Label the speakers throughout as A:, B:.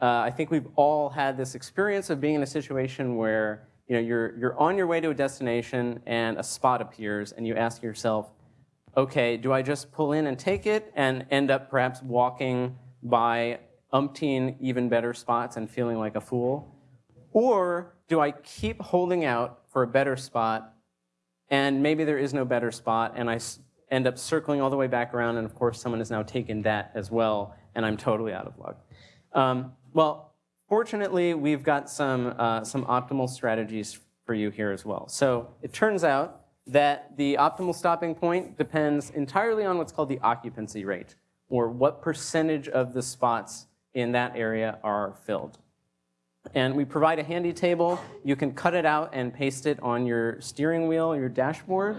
A: uh, I think we've all had this experience of being in a situation where you know, you're, you're on your way to a destination and a spot appears and you ask yourself, okay, do I just pull in and take it and end up perhaps walking by umpteen even better spots and feeling like a fool? Or do I keep holding out for a better spot and maybe there is no better spot and I end up circling all the way back around and of course someone has now taken that as well and I'm totally out of luck. Um, well, fortunately, we've got some, uh, some optimal strategies for you here as well. So it turns out that the optimal stopping point depends entirely on what's called the occupancy rate, or what percentage of the spots in that area are filled. And we provide a handy table. You can cut it out and paste it on your steering wheel, your dashboard.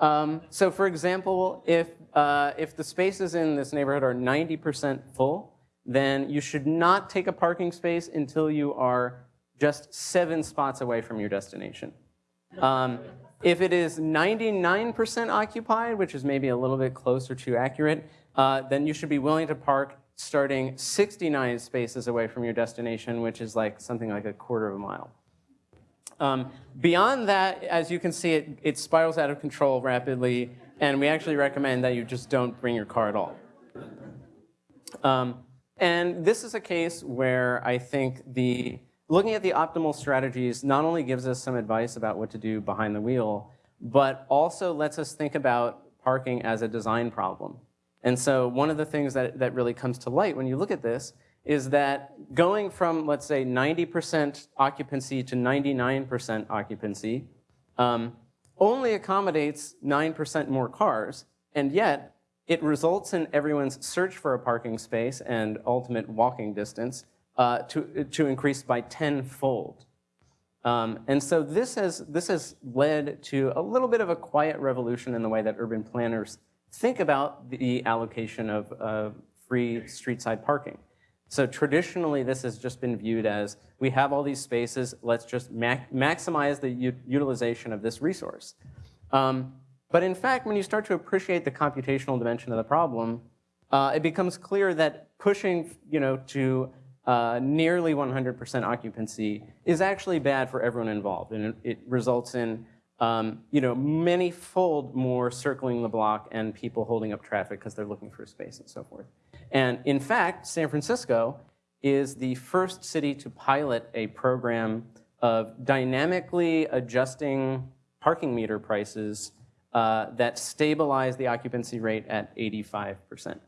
A: Um, so for example, if, uh, if the spaces in this neighborhood are 90% full, then you should not take a parking space until you are just seven spots away from your destination. Um, if it is 99% occupied, which is maybe a little bit closer to accurate, uh, then you should be willing to park starting 69 spaces away from your destination, which is like something like a quarter of a mile. Um, beyond that, as you can see, it, it spirals out of control rapidly, and we actually recommend that you just don't bring your car at all. Um, and this is a case where I think the looking at the optimal strategies not only gives us some advice about what to do behind the wheel, but also lets us think about parking as a design problem. And so one of the things that, that really comes to light when you look at this is that going from, let's say, 90% occupancy to 99% occupancy um, only accommodates 9% more cars, and yet it results in everyone's search for a parking space and ultimate walking distance uh, to, to increase by tenfold. Um, and so this has, this has led to a little bit of a quiet revolution in the way that urban planners think about the allocation of uh, free street-side parking. So traditionally, this has just been viewed as, we have all these spaces, let's just ma maximize the utilization of this resource. Um, but in fact, when you start to appreciate the computational dimension of the problem, uh, it becomes clear that pushing you know, to uh, nearly 100% occupancy is actually bad for everyone involved. And it, it results in um, you know, many-fold more circling the block and people holding up traffic because they're looking for space and so forth. And in fact, San Francisco is the first city to pilot a program of dynamically adjusting parking meter prices uh, that stabilize the occupancy rate at 85%.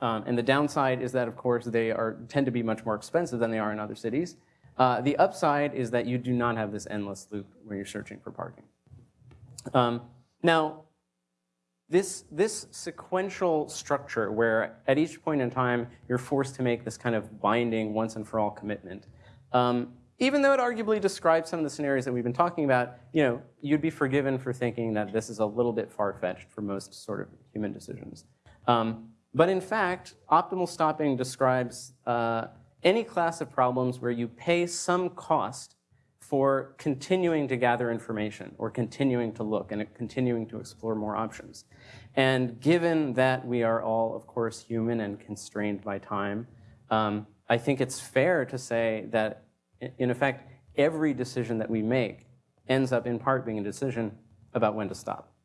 A: Um, and the downside is that, of course, they are, tend to be much more expensive than they are in other cities. Uh, the upside is that you do not have this endless loop where you're searching for parking. Um, now, this, this sequential structure where at each point in time you're forced to make this kind of binding once and for all commitment um, even though it arguably describes some of the scenarios that we've been talking about, you know, you'd be forgiven for thinking that this is a little bit far-fetched for most sort of human decisions. Um, but in fact, optimal stopping describes uh, any class of problems where you pay some cost for continuing to gather information or continuing to look and continuing to explore more options. And given that we are all, of course, human and constrained by time, um, I think it's fair to say that in effect, every decision that we make ends up in part being a decision about when to stop.